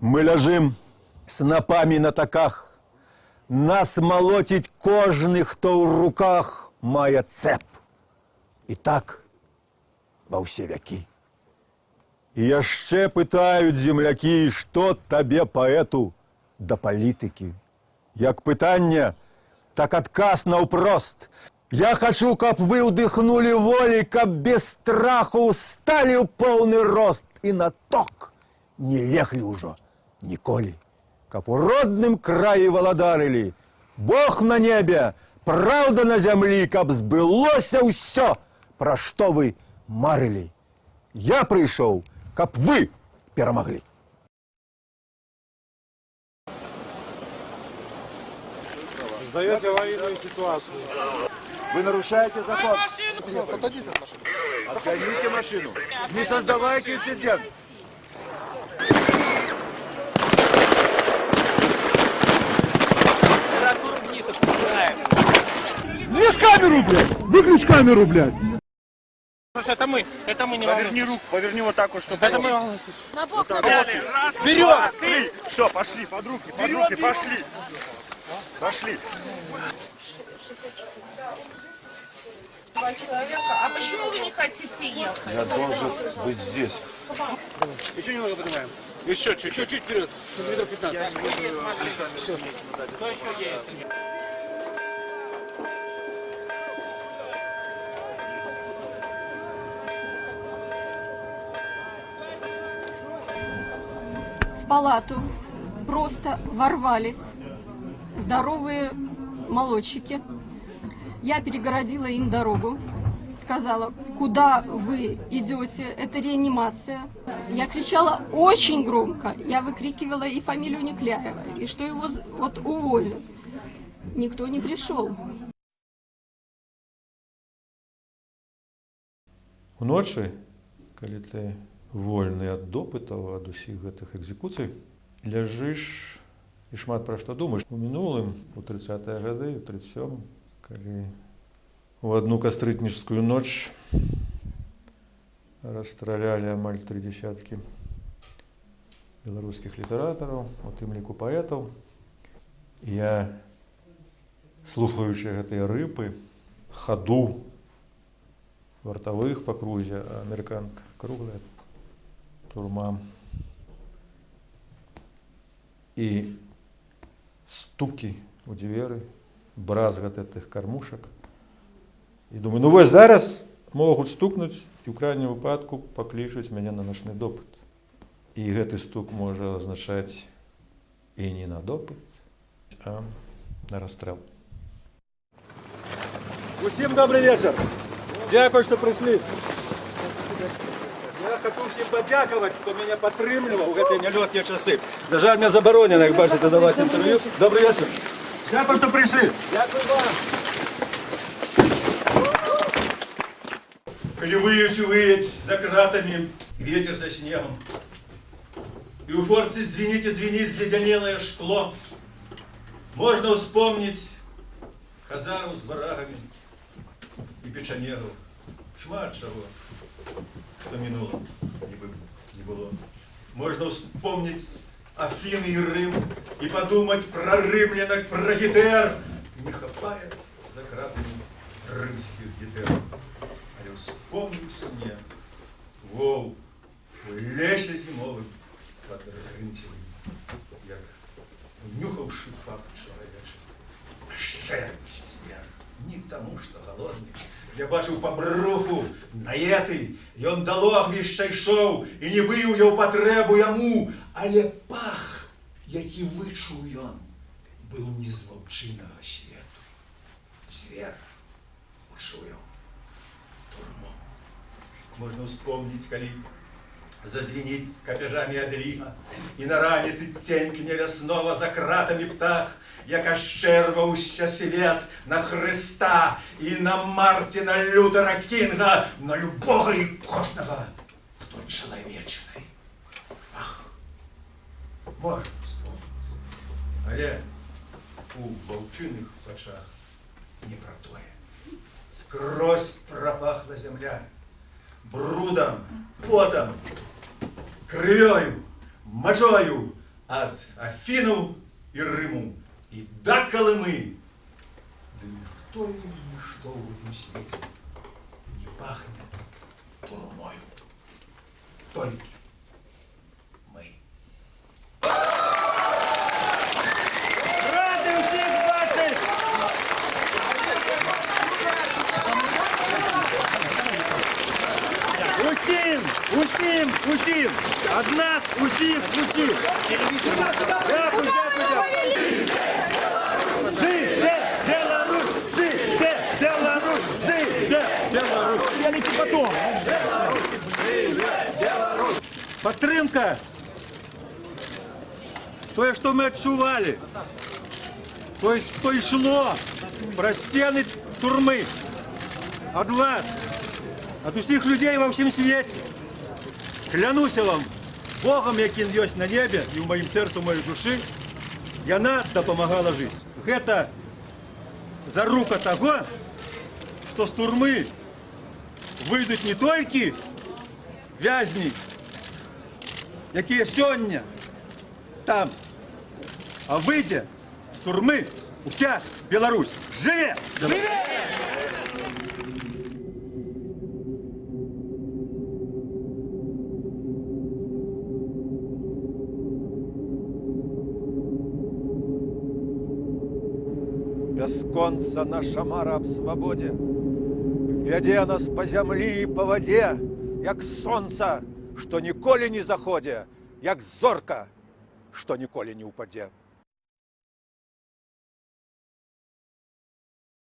Мы ляжим снопами на таках, Нас молотить кожны, хто ў руках мае цэп. І так ва ўсе вякі. І яшчэ пытаюць землякі, што табе паэту да палітыкі. Як пытанне, так адказ наўпрост. Я хачу, каб вы ўдыхнулі волі, каб без страху сталі ў поўны рост і на ток не леглі ўжо ніколі. Каб у родным краі валадарылі, Бог на небе, праўда на зямлі, каб збылося ўсё, пра што вы марылі. Я прыйшоў, каб вы перамаглі. Создаете аварийную ситуацию. Вы нарушаете закон. Пожалуйста, отойдите от машины. Отгоните машину. Не создавайте инцидент. Камеру, блядь! Выключ камеру, блядь! Слушай, это мы, это мы не Поверни руку, поверни вот так вот, чтобы... Это мы На бок, на бок. Вперед! Три! Все, пошли, под руки, под руки, пошли. Пошли. Два человека. А почему вы не хотите ехать? Я должен быть здесь. Еще немного поднимаем. Еще чуть-чуть. Чуть-чуть вперед. Метров 15. Все. Кто еще едет? Палату просто ворвались здоровые молодчики. Я перегородила им дорогу, сказала, куда вы идете, это реанимация. Я кричала очень громко, я выкрикивала и фамилию Никляева, и что его вот уволят. Никто не пришел. Уночы, калі ты вольны ад допытаў ад усіх гэтых экзекуцый, ляжыш і шмат пра што думаеш. У мінулым у 30 гады, у 37, калі у адну кастрытніжскую ноч расстралялі амаль тры дзясяткі беларускіх літаратараў, у тым ліку паэтаў. Я, слухаючы гэтыя рыпы, хаду вартавых па крузе, а амерыканка круглая турма. І стукі у дзверы, бразгат гэтых кармушак. І думаю, ну вось зараз могуць стукнуць і ў крайнім выпадку паклічуць мяне на начны допыт. І гэты стук можа азначаць і не на допыт, а на расстрэл. Усім добрый вечер. Дякую, что пришли. Я хочу всім подякувати, хто мене підтримував у гэтай нялёгкія часы. На жаль, мне забаронена, як бачите, давати інтерв'ю. Добрый вечер. Дякую, что пришли. Дякую вам. Коли выють выять за кратами, ветер за снегом, и у форцы звенит, звенит зледенелое шкло, можно вспомнить Хазару с барагами и печанегу. Шмат чего, что минуло, не, бы, не было. Можно вспомнить Афины и Рим и подумать про римлянок, про гитер, не хапая за кратами римских гитер. Але вспомнился мне, воу, у лесе зимовым под рынтевым, як нюхавший факт человечий. Шермич звер, не тому, что голодный. Я бачыў па бруху, наеты, ён да логвішча ішоў і не быў я ў патрэбу яму, але пах, які вычуў ён, быў не з ваўчынага свету. Звер учуяў турму. Можна ўспомніць, калі зазвініць з капяжамі адліга, і на раніцы ценькне вяснова за кратамі птах, як ашчэрваўся свет на Хрыста і на Марціна Лютера Кінга, на любога і кожнага, хто чалавечны. Ах, можна вспомніць. Але у ваўчыных вачах не пра тое. Скрозь пропахла земля. Брудом, потом, крывёю, мочою, от Афину и Рыму и до Колымы. Да никто и ничто в этом свете не пахнет турмою. Только Усім, усім, усім! Од нас усіх, усіх! Дякую, дякую, дякую! Жиде Беларусь! Жиде Беларусь! Жиде Беларусь! Я не потом! Підтримка! Тое, що ми відчували, то, что йшло про стіни турми от вас, от усіх людей во всім світі. Клянуся вам, Богом, який є на небі і в моїм серці, в моїй душі, яна допомагала жити. Гэта зарука того, що з турми вийдуть не тільки в'язні, які сьогодні там, а вийде з турми вся Білорусь. Живе! Живе! Бясконца наша мара аб свабодзе. Вядзе нас па зямлі і па вадзе, як сонца, што ніколі не заходзе, як зорка, што ніколі не ўпадзе.